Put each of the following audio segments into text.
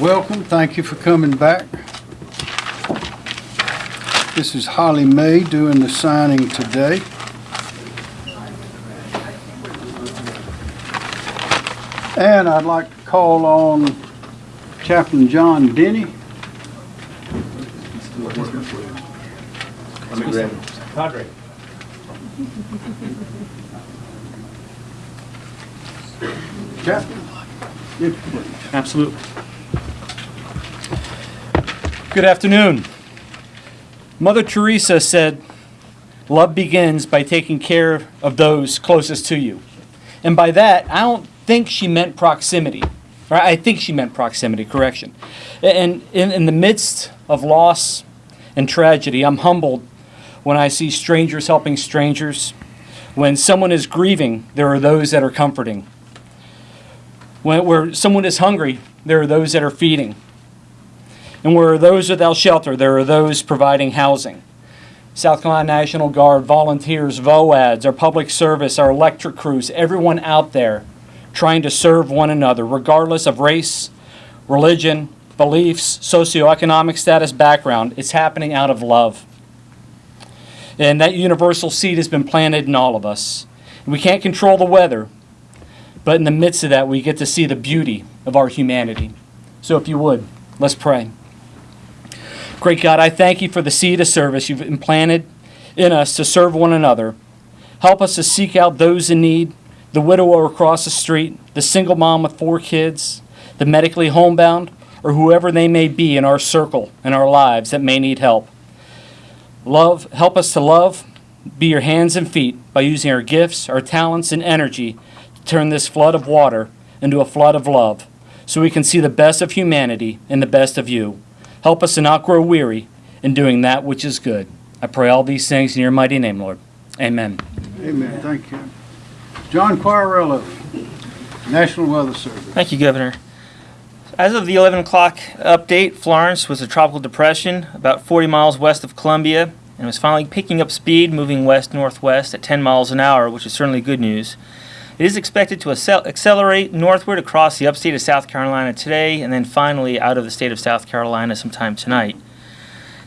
Welcome, thank you for coming back. This is Holly May doing the signing today. And I'd like to call on Chaplain John Denny. Padre. Chaplain? Absolutely. Good afternoon. Mother Teresa said, love begins by taking care of those closest to you. And by that, I don't think she meant proximity. Right? I think she meant proximity, correction. And in, in the midst of loss and tragedy, I'm humbled when I see strangers helping strangers. When someone is grieving, there are those that are comforting. When, where someone is hungry, there are those that are feeding. And where those without shelter, there are those providing housing. South Carolina National Guard, volunteers, VOADs, our public service, our electric crews, everyone out there trying to serve one another, regardless of race, religion, beliefs, socioeconomic status, background. It's happening out of love. And that universal seed has been planted in all of us. We can't control the weather, but in the midst of that, we get to see the beauty of our humanity. So if you would, let's pray. Great God, I thank you for the seed of service you've implanted in us to serve one another. Help us to seek out those in need, the widower across the street, the single mom with four kids, the medically homebound, or whoever they may be in our circle, in our lives that may need help. Love, help us to love, be your hands and feet by using our gifts, our talents, and energy to turn this flood of water into a flood of love so we can see the best of humanity and the best of you. Help us to not grow weary in doing that which is good. I pray all these things in your mighty name, Lord. Amen. Amen, thank you. John Quagliariello, National Weather Service. Thank you, Governor. As of the 11 o'clock update, Florence was a tropical depression about 40 miles west of Columbia and was finally picking up speed, moving west-northwest at 10 miles an hour, which is certainly good news. It is expected to accelerate northward across the upstate of South Carolina today and then finally out of the state of South Carolina sometime tonight.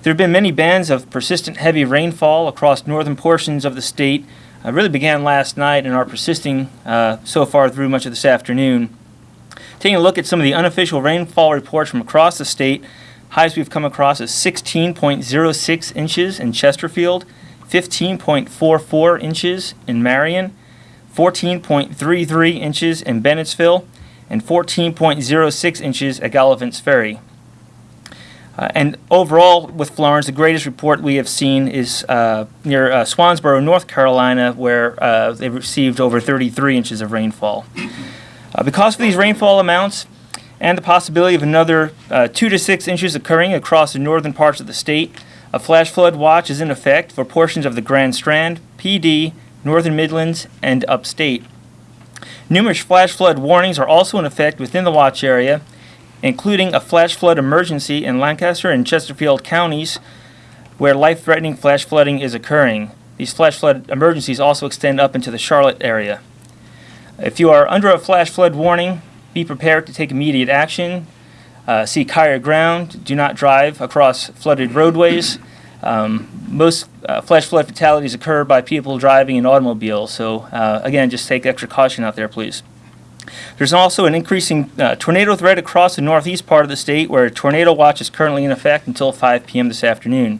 There have been many bands of persistent heavy rainfall across northern portions of the state. Uh, really began last night and are persisting uh, so far through much of this afternoon. Taking a look at some of the unofficial rainfall reports from across the state, highs we've come across is 16.06 inches in Chesterfield, 15.44 inches in Marion, 14.33 inches in Bennettsville, and 14.06 inches at Gallivant's Ferry. Uh, and overall, with Florence, the greatest report we have seen is uh, near uh, Swansboro, North Carolina, where uh, they received over 33 inches of rainfall. Uh, because of these rainfall amounts and the possibility of another uh, 2 to 6 inches occurring across the northern parts of the state, a flash flood watch is in effect for portions of the Grand Strand, Pee Dee, Northern Midlands, and upstate. Numerous flash flood warnings are also in effect within the watch area, including a flash flood emergency in Lancaster and Chesterfield counties where life threatening flash flooding is occurring. These flash flood emergencies also extend up into the Charlotte area. If you are under a flash flood warning, be prepared to take immediate action. Uh, seek higher ground. Do not drive across flooded roadways. Um, most uh, flash flood fatalities occur by people driving in automobiles. So uh, again, just take extra caution out there, please. There's also an increasing uh, tornado threat across the northeast part of the state where a tornado watch is currently in effect until 5 p.m. this afternoon.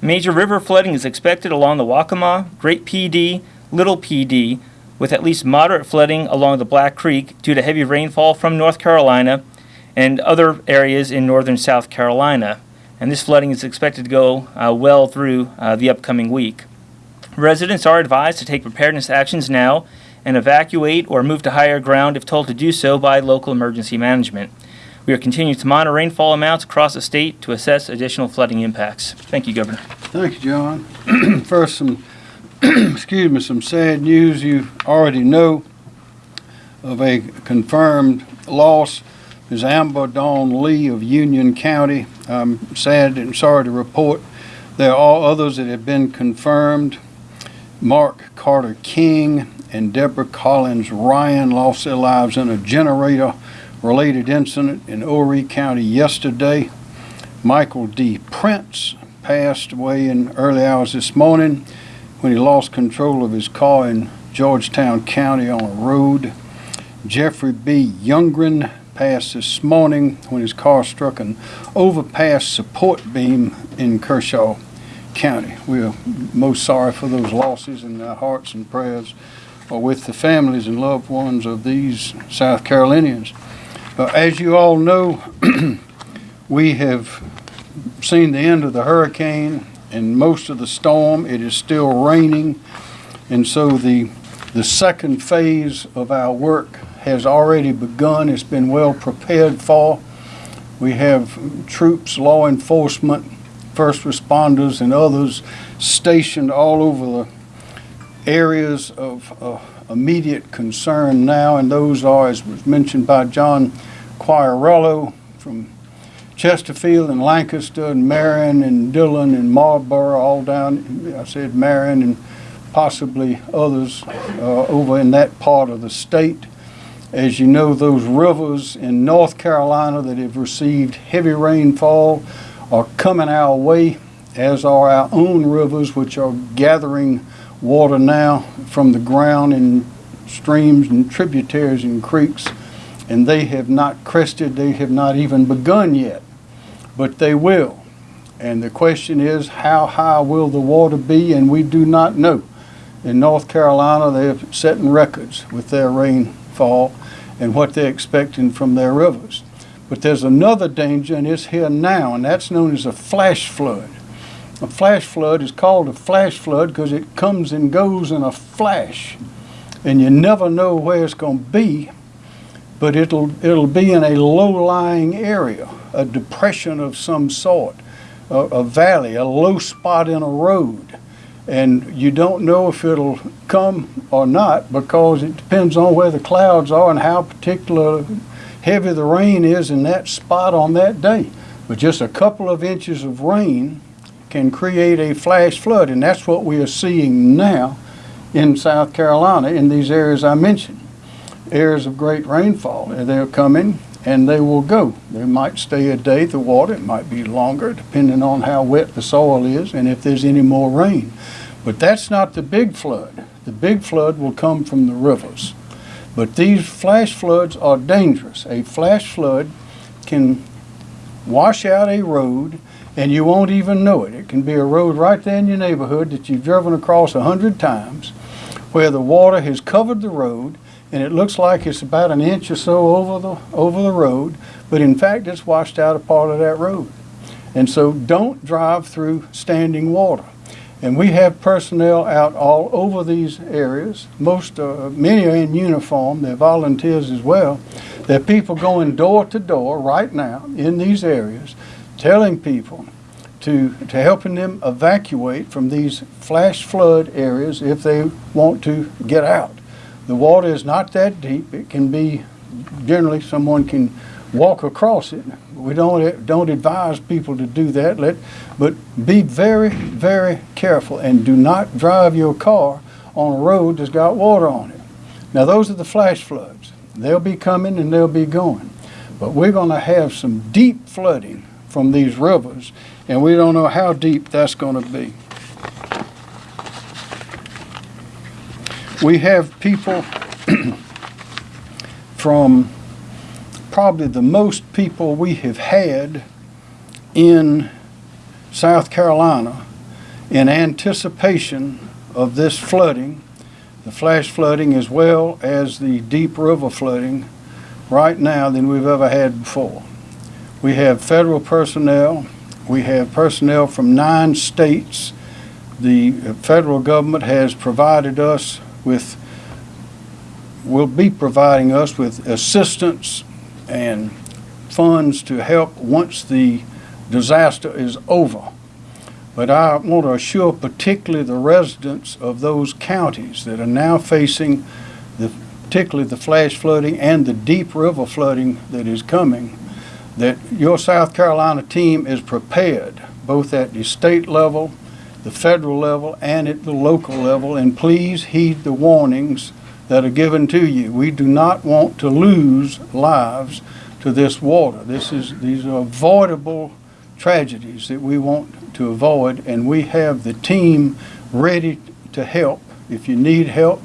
Major river flooding is expected along the Waccamaw, Great Pee Dee, Little Pee Dee, with at least moderate flooding along the Black Creek due to heavy rainfall from North Carolina and other areas in northern South Carolina. And this flooding is expected to go uh, well through uh, the upcoming week. Residents are advised to take preparedness actions now and evacuate or move to higher ground if told to do so by local emergency management. We are continuing to monitor rainfall amounts across the state to assess additional flooding impacts. Thank you, Governor. Thank you, John. First, some, excuse me, some sad news you already know of a confirmed loss is Amber Dawn Lee of Union County. I'm sad and sorry to report there are others that have been confirmed. Mark Carter King and Deborah Collins Ryan lost their lives in a generator related incident in Horry County yesterday. Michael D. Prince passed away in early hours this morning when he lost control of his car in Georgetown County on a road. Jeffrey B. Youngren passed this morning when his car struck an overpass support beam in Kershaw County. We are most sorry for those losses and our hearts and prayers are with the families and loved ones of these South Carolinians. Uh, as you all know, we have seen the end of the hurricane and most of the storm. It is still raining. And so the, the second phase of our work has already begun. It's been well prepared for. We have troops, law enforcement, first responders, and others stationed all over the areas of uh, immediate concern now, and those are, as was mentioned by John Quagliariello from Chesterfield and Lancaster and Marion and Dillon and Marlboro, all down, I said Marion and possibly others uh, over in that part of the state. As you know, those rivers in North Carolina that have received heavy rainfall are coming our way, as are our own rivers, which are gathering water now from the ground in streams and tributaries and creeks. And they have not crested, they have not even begun yet, but they will. And the question is, how high will the water be? And we do not know. In North Carolina, they're setting records with their rainfall and what they're expecting from their rivers. But there's another danger, and it's here now, and that's known as a flash flood. A flash flood is called a flash flood because it comes and goes in a flash, and you never know where it's going to be. But it'll it'll be in a low-lying area, a depression of some sort, a, a valley, a low spot in a road, and you don't know if it'll come or not because it depends on where the clouds are and how particular heavy the rain is in that spot on that day. But just a couple of inches of rain can create a flash flood, and that's what we are seeing now in South Carolina in these areas I mentioned. Areas of great rainfall, they're coming and they will go. They might stay a day, the water, it might be longer depending on how wet the soil is and if there's any more rain. But that's not the big flood. The big flood will come from the rivers. But these flash floods are dangerous. A flash flood can wash out a road and you won't even know it. It can be a road right there in your neighborhood that you've driven across a hundred times where the water has covered the road and it looks like it's about an inch or so over the, over the road, but in fact it's washed out a part of that road. And so don't drive through standing water. And we have personnel out all over these areas. Most, uh, many are in uniform. They're volunteers as well. There are people going door to door right now in these areas, telling people to, to helping them evacuate from these flash flood areas if they want to get out. The water is not that deep. It can be, generally, someone can walk across it. We don't, don't advise people to do that, Let, but be very, very careful and do not drive your car on a road that's got water on it. Now, those are the flash floods. They'll be coming and they'll be going. But we're going to have some deep flooding from these rivers, and we don't know how deep that's going to be. We have people from probably the most people we have had in South Carolina in anticipation of this flooding, the flash flooding as well as the deep river flooding right now than we've ever had before. We have federal personnel, we have personnel from nine states. The federal government has provided us with, will be providing us with assistance and funds to help once the disaster is over. But I want to assure particularly the residents of those counties that are now facing the, particularly the flash flooding and the deep river flooding that is coming, that your South Carolina team is prepared, both at the state level, the federal level, and at the local level, and please heed the warnings that are given to you. We do not want to lose lives to this water. This is, these are avoidable tragedies that we want to avoid, and we have the team ready to help. If you need help,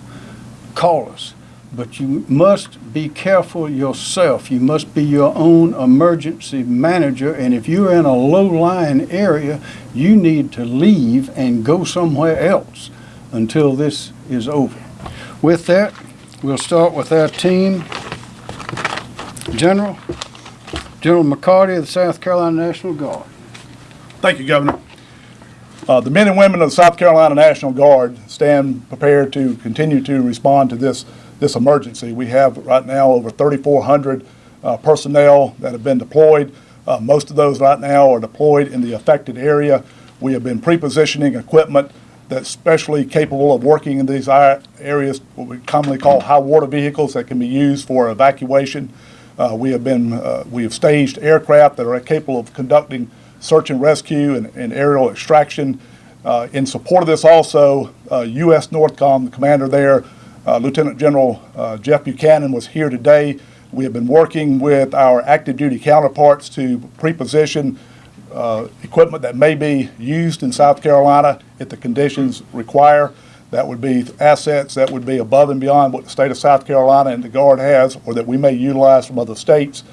call us. But you must be careful yourself. You must be your own emergency manager, and if you're in a low-lying area, you need to leave and go somewhere else until this is over. With that, we'll start with our team. General, General McCarty of the South Carolina National Guard. Thank you, Governor. Uh, The men and women of the South Carolina National Guard stand prepared to continue to respond to this, this emergency. We have right now over 3,400 uh, personnel that have been deployed. Uh, Most of those right now are deployed in the affected area. We have been pre-positioning equipment that's specially capable of working in these areas, what we commonly call high water vehicles that can be used for evacuation. Uh, We have been, uh, we have staged aircraft that are capable of conducting search and rescue and and aerial extraction. Uh, In support of this also, uh, U.S. Northcom, the commander there, uh, Lieutenant General uh, Jeff Buchanan was here today. We have been working with our active duty counterparts to pre-position uh, equipment that may be used in South Carolina if the conditions require. That would be assets that would be above and beyond what the state of South Carolina and the Guard has, or that we may utilize from other states.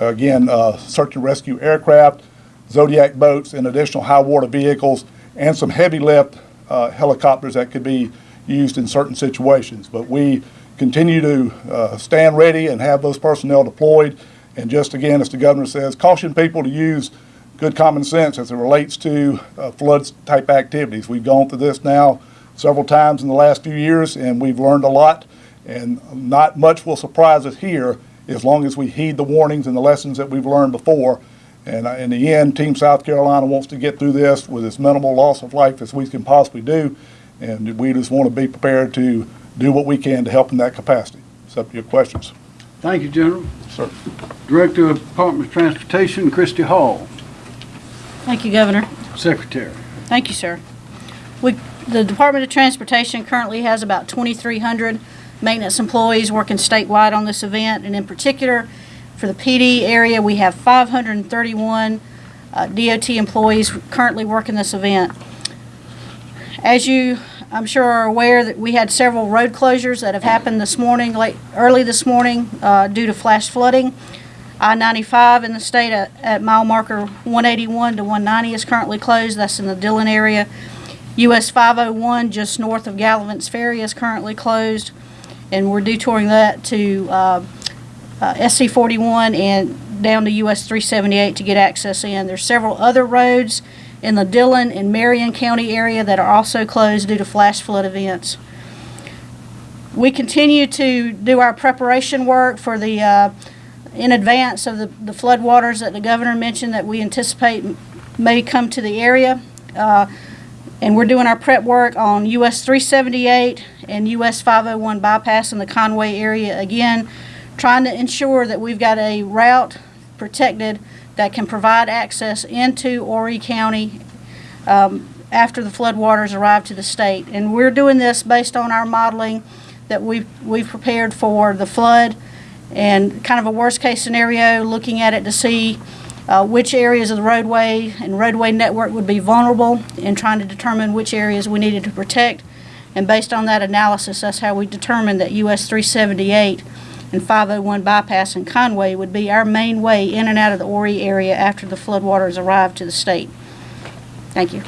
Again, uh, search and rescue aircraft, Zodiac boats, and additional high water vehicles, and some heavy lift uh, helicopters that could be used in certain situations. But we continue to uh, stand ready and have those personnel deployed. And just again, as the governor says, caution people to use good common sense as it relates to uh, flood-type activities. We've gone through this now several times in the last few years, and we've learned a lot. And not much will surprise us here as long as we heed the warnings and the lessons that we've learned before. And uh, in the end, Team South Carolina wants to get through this with as minimal loss of life as we can possibly do. And we just want to be prepared to do what we can to help in that capacity. It's up to your questions. Thank you, General. Sir. Director of Department of Transportation, Christy Hall. Thank you, Governor. Secretary. Thank you, sir. We, the Department of Transportation currently has about 2,300 maintenance employees working statewide on this event, and in particular, for the Pee Dee area, we have 531 uh, DOT employees currently working this event. As you, I'm sure are aware, that we had several road closures that have happened this morning, late, early this morning, uh, due to flash flooding. I-95 in the state at, at mile marker 181 to 190 is currently closed. That's in the Dillon area. US 501 just north of Gallivant's Ferry is currently closed. And we're detouring that to uh, uh, SC 41 and down to US 378 to get access in. There's several other roads in the Dillon and Marion County area that are also closed due to flash flood events. We continue to do our preparation work for the, uh, in advance of the, the floodwaters that the governor mentioned that we anticipate may come to the area. Uh, and we're doing our prep work on US 378 and US 501 bypass in the Conway area. Again, trying to ensure that we've got a route protected that can provide access into Horry County um, after the floodwaters arrive to the state. And we're doing this based on our modeling that we've, we've prepared for the flood and kind of a worst-case scenario, looking at it to see uh, which areas of the roadway and roadway network would be vulnerable and trying to determine which areas we needed to protect. And based on that analysis, that's how we determined that US 378 and 501 bypass in Conway would be our main way in and out of the Horry area after the floodwaters arrive to the state. Thank you.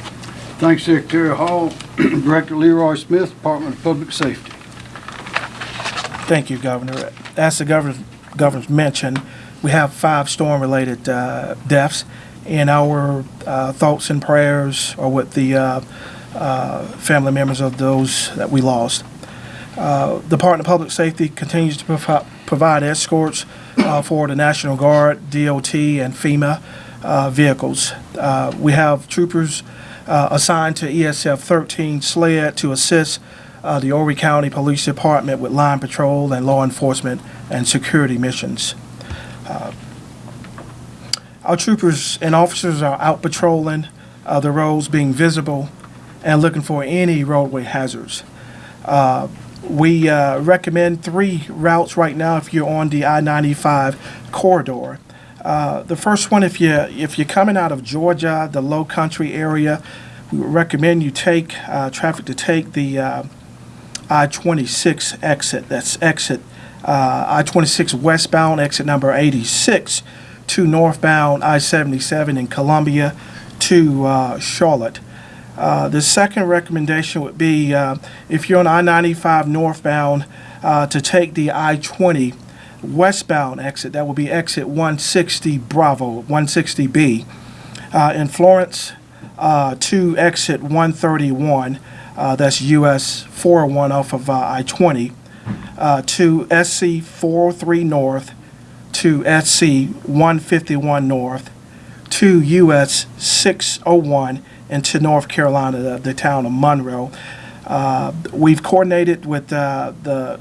Thanks, Secretary Hall. Director Leroy Smith, Department of Public Safety. Thank you, Governor. As the governor, governor's mentioned, we have five storm-related uh, deaths, and our uh, thoughts and prayers are with the uh, uh, family members of those that we lost. Uh, Department of Public Safety continues to provi- provide escorts uh, for the National Guard, DOT, and FEMA uh, vehicles. Uh, We have troopers uh, assigned to ESF 13 SLED to assist uh, the Horry County Police Department with line patrol and law enforcement and security missions. Our troopers and officers are out patrolling the roads, being visible and looking for any roadway hazards. Uh, We uh, recommend three routes right now if you're on the I-95 corridor. Uh, the first one, if you if you're coming out of Georgia, the Low Country area, we recommend you take uh, traffic to take the uh, I-26 exit. That's exit uh, I-26 westbound, exit number 86, to northbound I-77 in Columbia to uh, Charlotte. Uh, the second recommendation would be uh, if you're on I-95 northbound uh, to take the I-20 westbound exit. That will be exit 160 Bravo, 160B. Uh, in Florence uh, to exit 131. Uh, that's US 401 off of uh, I-20 uh, to SC 403 North to SC 151 North to US 601 into North Carolina, the, the town of Monroe. Uh, we've coordinated with uh, the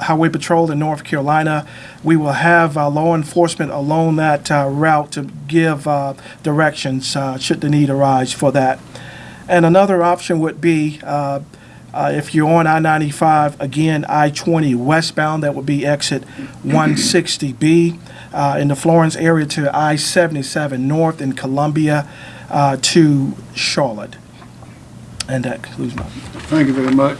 Highway Patrol in North Carolina. We will have uh, law enforcement along that uh, route to give uh, directions uh, should the need arise for that. And another option would be if you're on I-95, again, I-20 westbound, that would be exit 160B uh, in the Florence area to I-77 north in Columbia uh, to Charlotte. And that concludes my Thank you very much.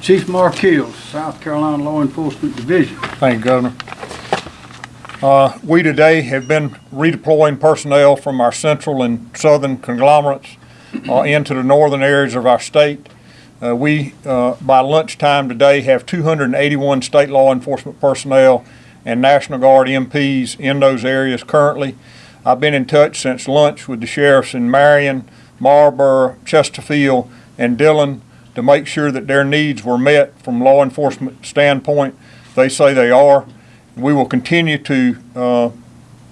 Chief Mark Hills, South Carolina Law Enforcement Division. Thank you, Governor. Uh, We today have been redeploying personnel from our central and southern conglomerates uh, into the northern areas of our state. Uh, We, uh, by lunchtime today, have 281 state law enforcement personnel and National Guard MPs in those areas currently. I've been in touch since lunch with the sheriffs in Marion, Marlboro, Chesterfield, and Dillon to make sure that their needs were met from law enforcement standpoint. They say they are. We will continue to uh,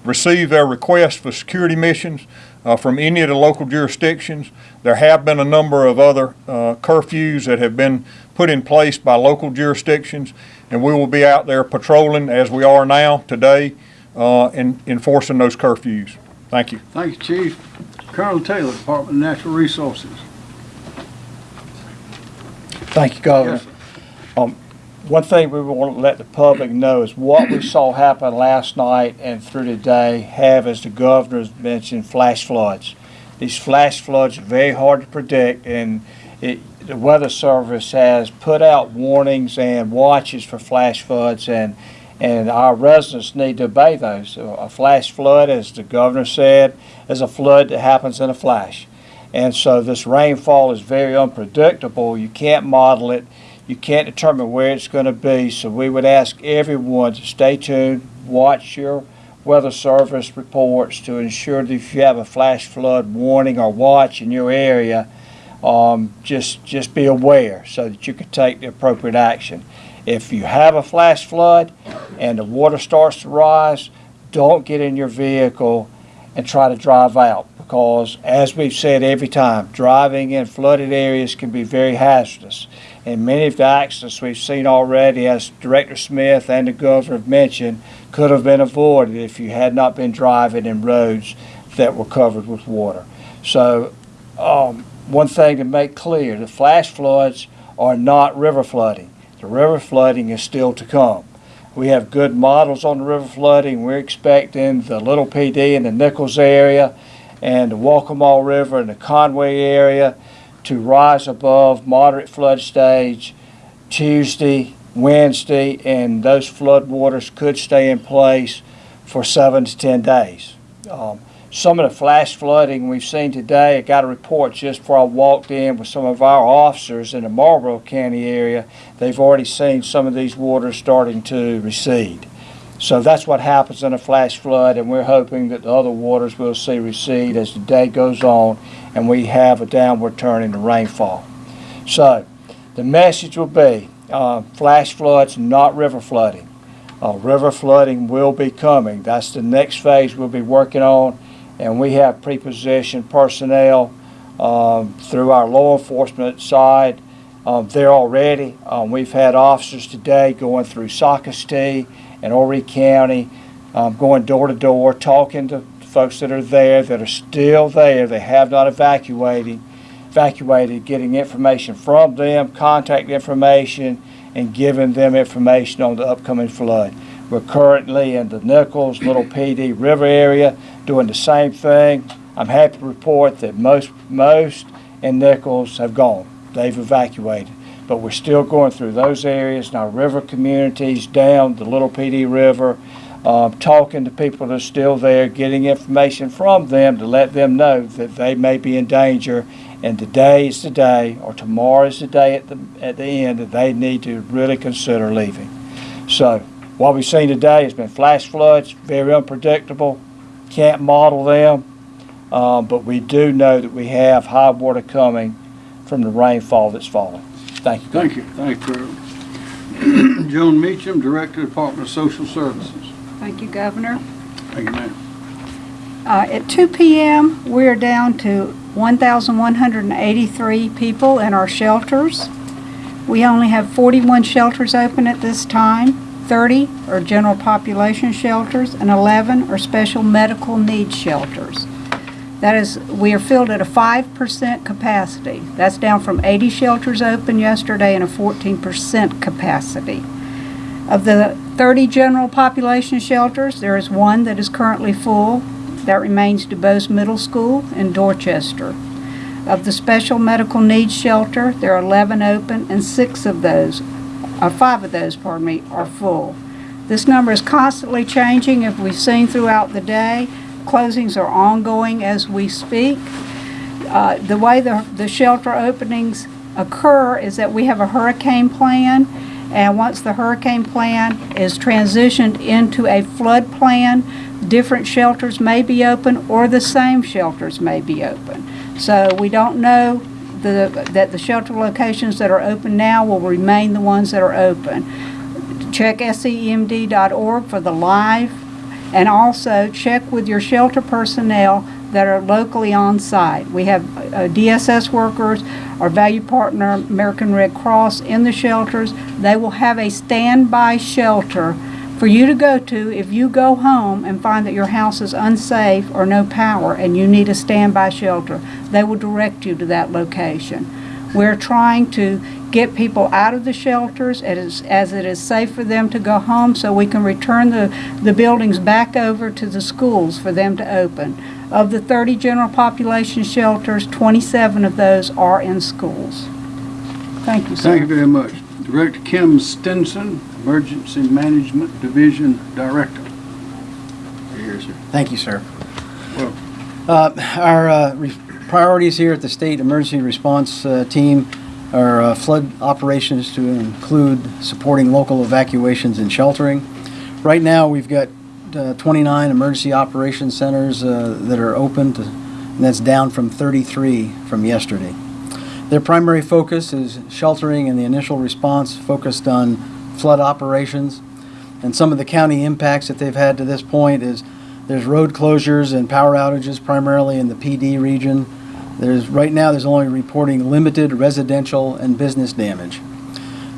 receive their requests for security missions uh, from any of the local jurisdictions. There have been a number of other uh, curfews that have been put in place by local jurisdictions, and we will be out there patrolling as we are now today uh, and enforcing those curfews. Thank you. Thank you, Chief. Colonel Taylor, Department of Natural Resources. Thank you, Governor. Yes. Um, one thing we want to let the public know is what we saw happen last night and through today have, as the governor has mentioned, flash floods. These flash floods are very hard to predict, and it, the Weather Service has put out warnings and watches for flash floods, and and our residents need to obey those. A flash flood, as the governor said, is a flood that happens in a flash. And so this rainfall is very unpredictable. You can't model it. You can't determine where it's going to be. So we would ask everyone to stay tuned, watch your weather service reports to ensure that if you have a flash flood warning or watch in your area, um, just just be aware so that you can take the appropriate action. If you have a flash flood and the water starts to rise, don't get in your vehicle and try to drive out because, as we've said every time, driving in flooded areas can be very hazardous. And many of the accidents we've seen already, as Director Smith and the Governor have mentioned, could have been avoided if you had not been driving in roads that were covered with water. So, um, one thing to make clear the flash floods are not river flooding. The river flooding is still to come. We have good models on the river flooding. We're expecting the Little Pee Dee in the Nichols area and the Waccamaw River and the Conway area to rise above moderate flood stage Tuesday, Wednesday, and those flood waters could stay in place for seven to 10 days. Um, some of the flash flooding we've seen today, I got a report just before I walked in with some of our officers in the Marlboro County area. They've already seen some of these waters starting to recede. So that's what happens in a flash flood, and we're hoping that the other waters will see recede as the day goes on and we have a downward turn in the rainfall. So the message will be uh, flash floods, not river flooding. Uh, river flooding will be coming. That's the next phase we'll be working on, and we have prepositioned personnel um, through our law enforcement side um, there already. Um, we've had officers today going through Socastee and Horry County, um, going door to door, talking to folks that are there, that are still there, they have not evacuated, evacuated, getting information from them, contact information, and giving them information on the upcoming flood. We're currently in the Nichols, Little Pee Dee River area doing the same thing. I'm happy to report that most, most in Nichols have gone. They've evacuated. But we're still going through those areas in our river communities, down the Little Pee Dee River, um, talking to people that are still there, getting information from them to let them know that they may be in danger. And today is the day, or tomorrow is the day at the, at the end that they need to really consider leaving. So, what we've seen today has been flash floods, very unpredictable, can't model them. Um, but we do know that we have high water coming from the rainfall that's falling. Thank you. Thank you, thank you. Joan Meacham, Director, Department of Social Services. Thank you, Governor. Thank you, ma'am. Uh, At 2 PM, we're down to 1,183 people in our shelters. We only have 41 shelters open at this time. 30 are general population shelters, and 11 are special medical needs shelters. That is, we are filled at a 5% capacity. That's down from 80 shelters open yesterday and a 14% capacity. Of the 30 general population shelters, there is one that is currently full. That remains DuBose Middle School in Dorchester. Of the special medical needs shelter, there are 11 open and six of those, or five of those, pardon me, are full. This number is constantly changing, as we've seen throughout the day. Closings are ongoing as we speak. Uh, The way the the shelter openings occur is that we have a hurricane plan, and once the hurricane plan is transitioned into a flood plan, different shelters may be open or the same shelters may be open. So we don't know the, that the shelter locations that are open now will remain the ones that are open. Check scemd.org for the live and also check with your shelter personnel that are locally on site. We have uh, DSS workers, our value partner, American Red Cross, in the shelters. They will have a standby shelter for you to go to if you go home and find that your house is unsafe or no power and you need a standby shelter. They will direct you to that location. We're trying to get people out of the shelters as, as it is safe for them to go home so we can return the, the buildings back over to the schools for them to open. Of the 30 general population shelters, 27 of those are in schools. Thank you, sir. Thank you very much. Director Kim Stenson, Emergency Management Division Director. Here, sir. Thank you, sir. Well- Uh, Our uh, re- priorities here at the State Emergency Response uh, Team are uh, flood operations to include supporting local evacuations and sheltering. Right now, we've got uh, 29 emergency operations centers uh, that are open, to- and that's down from 33 from yesterday. Their primary focus is sheltering and the initial response focused on flood operations. And some of the county impacts that they've had to this point is there's road closures and power outages primarily in the Pee Dee region. There's, right now, there's only reporting limited residential and business damage.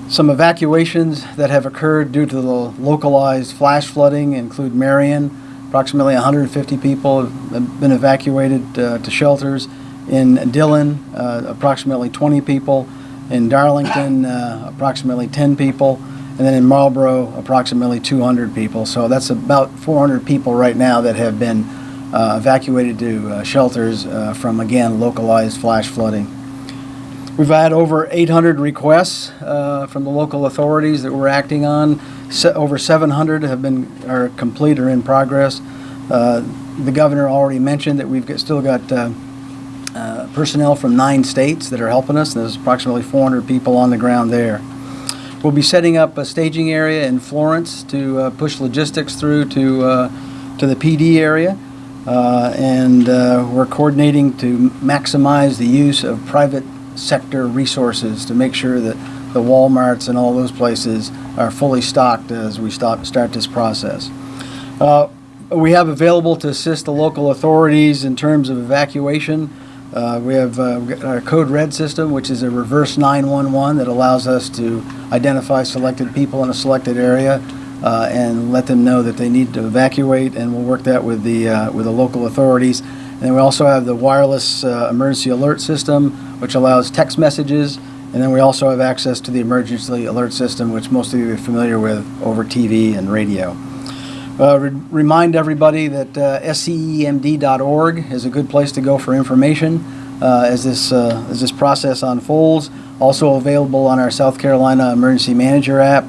Some evacuations that have occurred due to the localized flash flooding include Marion. Approximately 150 people have been evacuated uh, to shelters. In Dillon, uh, approximately 20 people. In Darlington, uh, approximately 10 people. And then in Marlboro, approximately 200 people. So that's about 400 people right now that have been uh, evacuated to uh, shelters uh, from, again, localized flash flooding. We've had over 800 requests uh, from the local authorities that we're acting on. Se- Over 700 have been, are complete or in progress. Uh, The governor already mentioned that we've got- still got uh, personnel from nine states that are helping us. There's approximately 400 people on the ground there. We'll be setting up a staging area in Florence to uh, push logistics through to, uh, to the Pee Dee area. Uh, And uh, we're coordinating to maximize the use of private sector resources to make sure that the Walmarts and all those places are fully stocked as we stop, start this process. Uh, We have available to assist the local authorities in terms of evacuation. Uh, We have uh, our Code Red system, which is a reverse 911 that allows us to identify selected people in a selected area uh, and let them know that they need to evacuate, and we'll work that with the, uh, with the local authorities. And then we also have the wireless uh, emergency alert system, which allows text messages. And then we also have access to the emergency alert system, which most of you are familiar with over TV and radio. Uh, re- Remind everybody that uh, scemd.org is a good place to go for information uh, as this, uh, as this process unfolds. Also available on our South Carolina Emergency Manager app.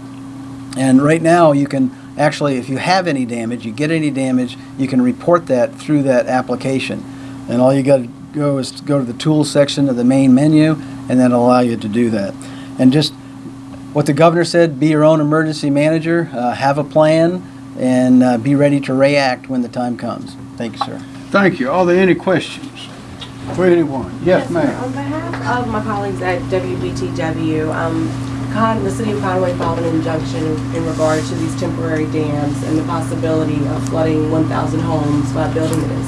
And right now, you can actually, if you have any damage, you get any damage, you can report that through that application. And all you got to go is to go to the tools section of the main menu, and then it'll allow you to do that. And just what the governor said, be your own emergency manager, uh, have a plan, and uh, be ready to react when the time comes. Thank you, sir. Thank you. Are there any questions for anyone? Yes, ma'am. On behalf of my colleagues at WBTW, um, Con, the city of Conway filed an injunction in regard to these temporary dams and the possibility of flooding 1,000 homes by building this.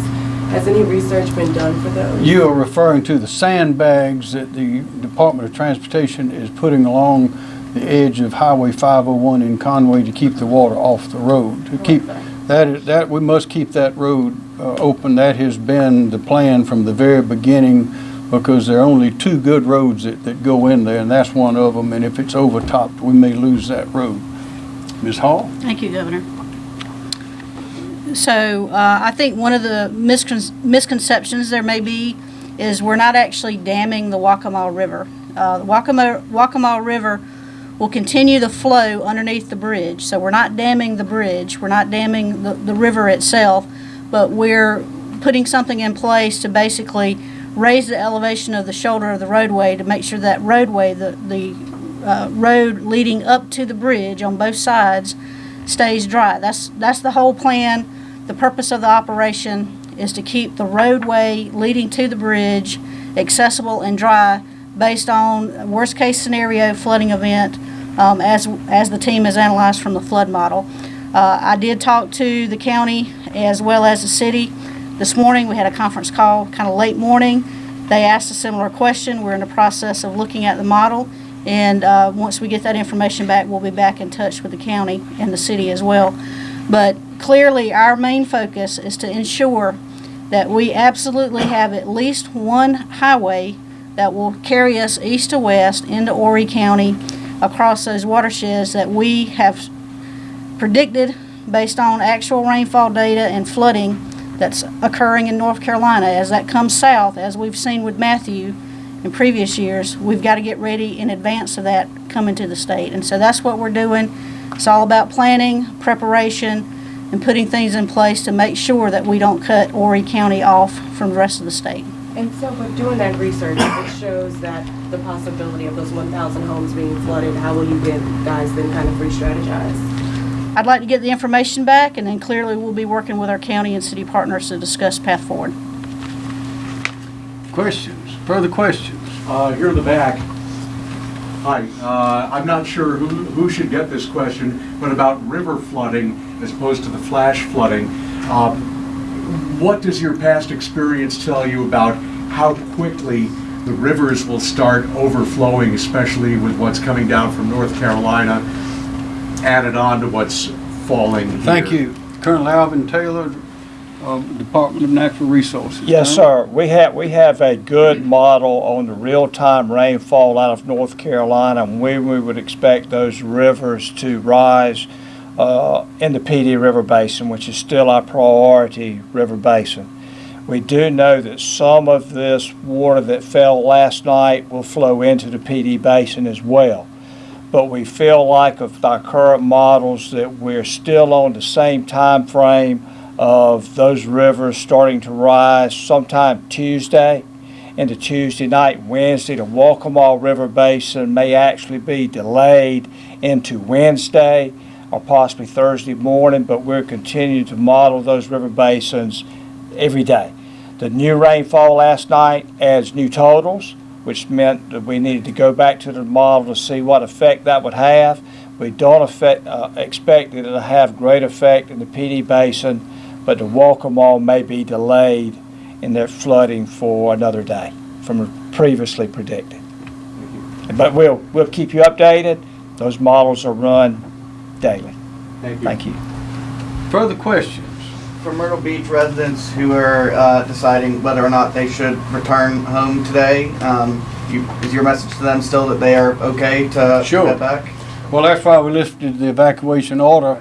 Has any research been done for those? You are referring to the sandbags that the Department of Transportation is putting along the edge of Highway 501 in Conway to keep the water off the road. To keep, that, that, we must keep that road uh, open. That has been the plan from the very beginning because there are only two good roads that, that go in there and that's one of them. And if it's overtopped, we may lose that road. Ms. Hall? Thank you, Governor. So uh, I think one of the miscon- misconceptions there may be is we're not actually damming the Waccamaw River. Uh, The Waccamaw Waccamaw River will continue the flow underneath the bridge. So we're not damming the bridge, we're not damming the, the river itself, but we're putting something in place to basically raise the elevation of the shoulder of the roadway to make sure that roadway, the, the uh, road leading up to the bridge on both sides stays dry. That's, that's the whole plan. The purpose of the operation is to keep the roadway leading to the bridge accessible and dry based on worst-case scenario flooding event um, as, as the team has analyzed from the flood model. Uh, I did talk to the county as well as the city. This morning, we had a conference call, kind of late morning. They asked a similar question. We're in the process of looking at the model. And uh, once we get that information back, we'll be back in touch with the county and the city as well. But clearly, our main focus is to ensure that we absolutely have at least one highway that will carry us east to west into Horry County across those watersheds that we have predicted based on actual rainfall data and flooding that's occurring in North Carolina. As that comes south, as we've seen with Matthew in previous years, we've got to get ready in advance of that coming to the state. And so that's what we're doing. It's all about planning, preparation, and putting things in place to make sure that we don't cut Horry County off from the rest of the state. And so with doing that research, it shows that the possibility of those 1,000 homes being flooded, how will you get- guys then kind of re-strategize? I'd like to get the information back, and then clearly we'll be working with our county and city partners to discuss path forward. Questions? Further questions? Uh, here in the back. Hi, uh, I'm not sure who, who should get this question, but about river flooding as opposed to the flash flooding. Um, What does your past experience tell you about how quickly the rivers will start overflowing, especially with what's coming down from North Carolina, added on to what's falling here? Thank you. Colonel Alvin Taylor, um, Department of Natural Resources. Yes, Colonel? sir. We have, we have a good model on the real-time rainfall out of North Carolina and when we would expect those rivers to rise uh, in the Pee Dee River Basin, which is still our priority river basin. We do know that some of this water that fell last night will flow into the Pee Dee Basin as well. But we feel like of our current models that we're still on the same time frame of those rivers starting to rise sometime Tuesday into Tuesday night, Wednesday. The Waccamaw River Basin may actually be delayed into Wednesday or possibly Thursday morning, but we're continuing to model those river basins every day. The new rainfall last night adds new totals, which meant that we needed to go back to the model to see what effect that would have. We don't affect, uh, expect it to have great effect in the Pee Dee Basin, but the Waccamaw may be delayed in their flooding for another day from previously predicted. But we'll, we'll keep you updated. Those models are run daily. Thank you. Thank you. Further questions? for Myrtle Beach residents who are uh, deciding whether or not they should return home today, um, you, is your message to them still that they are okay to Sure. head back? Well, that's why we lifted the evacuation order.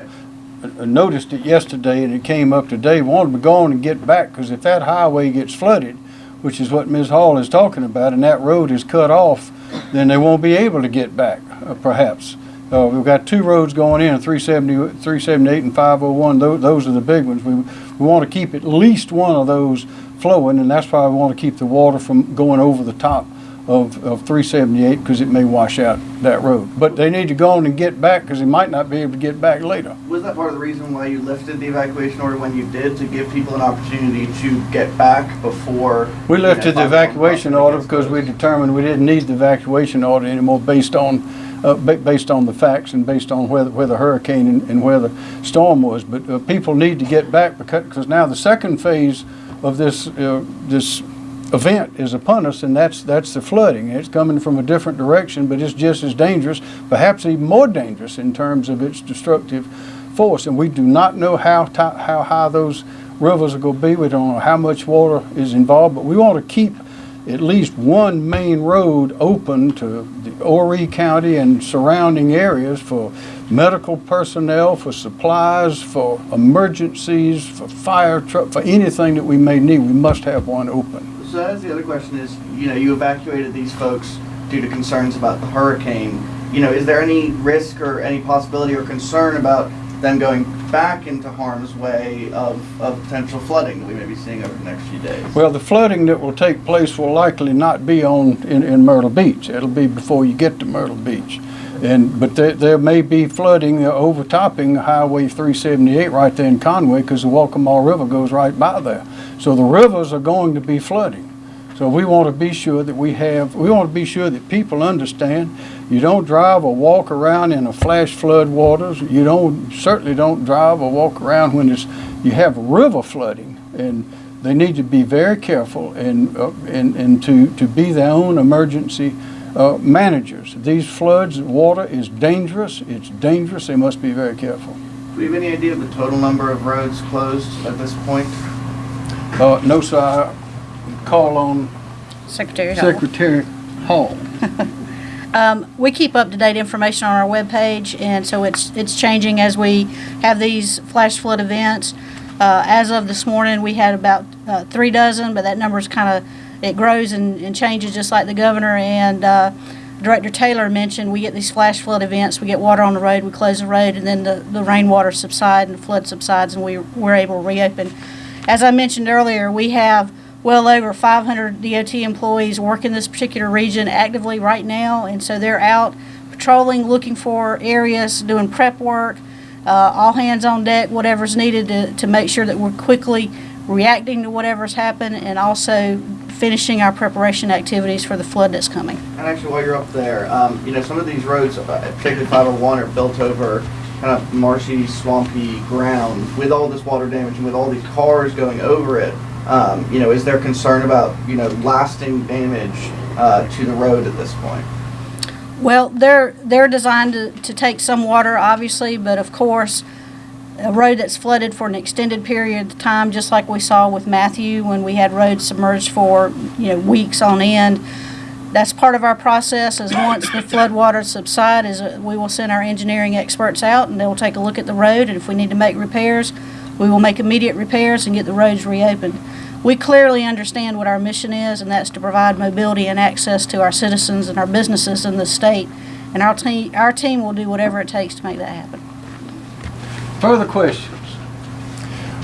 I- I noticed it yesterday and it came up today. We wanted to go on and get back because if that highway gets flooded, which is what Ms. Hall is talking about, and that road is cut off, then they won't be able to get back, uh, perhaps. Uh, we've got two roads going in, 370, 378 and 501. Those, those are the big ones. We, we want to keep at least one of those flowing, and that's why we want to keep the water from going over the top of, of 378 because it may wash out that road. But they need to go on and get back because they might not be able to get back later. Was that part of the reason why you lifted the evacuation order when you did, to give people an opportunity to get back before? We know, lifted the evacuation order because we determined we didn't need the evacuation order anymore based on, uh, based on the facts and based on where, the- where the hurricane and, and where the storm was. But, uh, people need to get back because, because now the second phase of this, uh, this event is upon us and that's, that's the flooding. It's coming from a different direction, but it's just as dangerous, perhaps even more dangerous in terms of its destructive force. And we do not know how, how high those rivers are gonna be. We don't know how much water is involved, but we want to keep at least one main road open to the Horry County and surrounding areas for medical personnel, for supplies, for emergencies, for fire truck, for anything that we may need. We must have one open. So that's the other question is, you know, you evacuated these folks due to concerns about the hurricane. You know, is there any risk or any possibility or concern about them going back into harm's way of, of potential flooding that we may be seeing over the next few days? Well, the flooding that will take place will likely not be on, in, in Myrtle Beach. It'll be before you get to Myrtle Beach. And, but there, there may be flooding uh, overtopping Highway 378 right there in Conway because the Waccamaw River goes right by there. So the rivers are going to be flooding. So we want to be sure that we have, we want to be sure that people understand you don't drive or walk around in a flash flood waters. You don't, certainly don't drive or walk around when it's, you have river flooding. And they need to be very careful and, uh, and, and to, to be their own emergency uh, managers. These floods, water is dangerous. It's dangerous. They must be very careful. Do you have any idea of the total number of roads closed at this point? Uh, no, sir, I call on Secretary Hall. Secretary Hall. Um, we keep up-to-date information on our webpage, and so it's, it's changing as we have these flash flood events. Uh, as of this morning, we had about, uh, three dozen, but that number is kind of, it grows and, and changes just like the governor and, uh, Director Taylor mentioned, we get these flash flood events, we get water on the road, we close the road, and then the, the rainwater subsides and the flood subsides, and we, we're able to reopen. As I mentioned earlier, we have well over 500 DOT employees work in this particular region actively right now, and so they're out patrolling, looking for areas, doing prep work, uh, all hands on deck, whatever's needed to, to make sure that we're quickly reacting to whatever's happened, and also finishing our preparation activities for the flood that's coming. And actually, while you're up there, um, you know, some of these roads, uh, particularly 501, are built over kind of marshy, swampy ground. With all this water damage and with all these cars going over it, um, you know, is there concern about, you know, lasting damage uh, to the road at this point? Well, they're, they're designed to, to take some water, obviously, but of course, a road that's flooded for an extended period of time, just like we saw with Matthew when we had roads submerged for, you know, weeks on end. That's part of our process is once the flood waters subside is we will send our engineering experts out and they'll take a look at the road and if we need to make repairs, we will make immediate repairs and get the roads reopened. We clearly understand what our mission is and that's to provide mobility and access to our citizens and our businesses in the state. And our team, our team will do whatever it takes to make that happen. Further questions?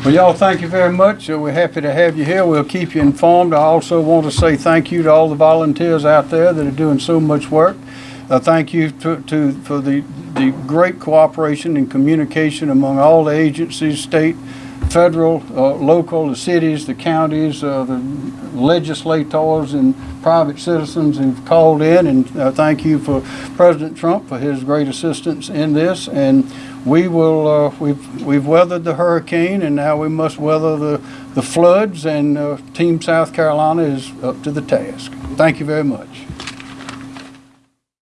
Well, y'all, thank you very much. Uh, We're happy to have you here. We'll keep you informed. I also want to say thank you to all the volunteers out there that are doing so much work. Uh, thank you to, to, for the, the great cooperation and communication among all the agencies, state, federal, uh, local, the cities, the counties, uh, the legislators and private citizens who've called in. And uh, thank you for President Trump for his great assistance in this. And we will, uh, we've, we've weathered the hurricane and now we must weather the, the floods and uh, Team South Carolina is up to the task. Thank you very much.